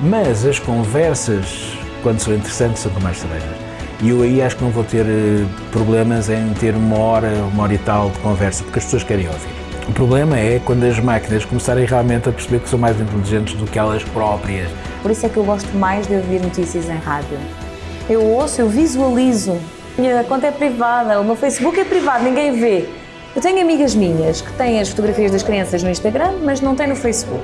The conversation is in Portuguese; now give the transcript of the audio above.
Mas as conversas, quando são interessantes, são com mais cerejas. E eu aí acho que não vou ter eh, problemas em ter uma hora, uma hora e tal de conversa, porque as pessoas querem ouvir. O problema é quando as máquinas começarem realmente a perceber que são mais inteligentes do que elas próprias. Por isso é que eu gosto mais de ouvir notícias em rádio. Eu ouço, eu visualizo. Minha conta é privada, o meu Facebook é privado, ninguém vê. Eu tenho amigas minhas que têm as fotografias das crianças no Instagram, mas não têm no Facebook.